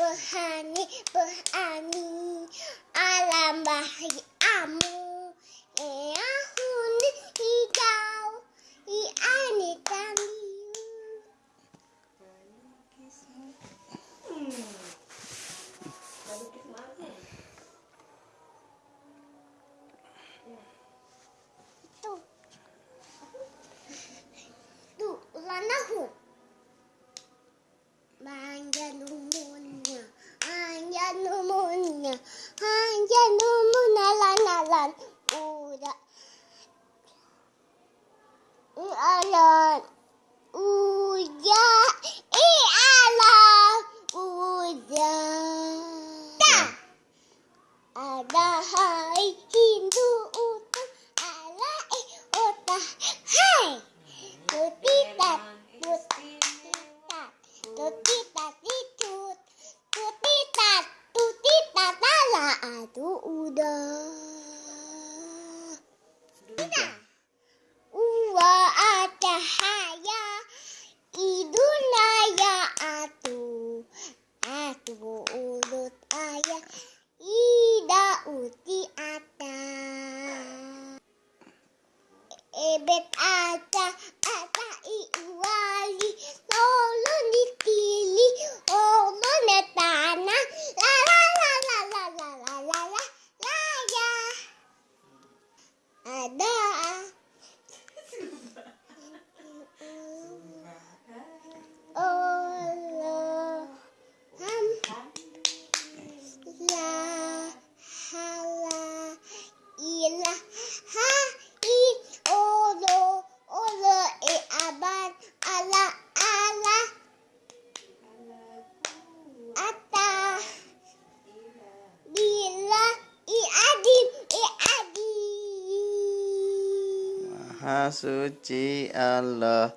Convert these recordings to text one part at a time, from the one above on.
Berhani berani alam bahagiamu tutita titut tutita tutita tala atu uda uda uwa atahaya iduna ya atu atu ulut ayah ida uti ata ebet ata ala ala. Ata. Bila i adim i adim Maha suci Allah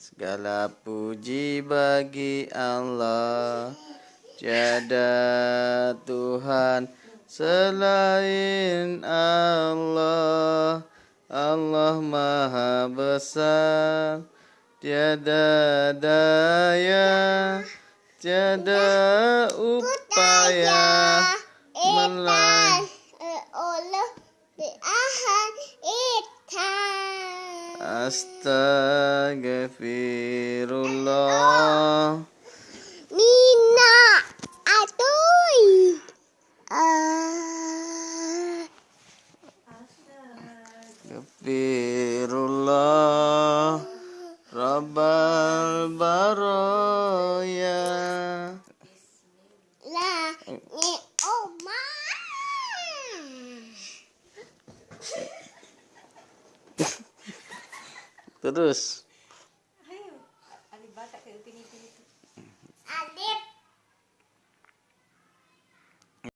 Segala puji bagi Allah. Tiada Tuhan selain Allah. Allah maha besar tiada daya tiada upaya melawan oleh Tuhan Astagfirullah Oh, Terus. Ayo, alibata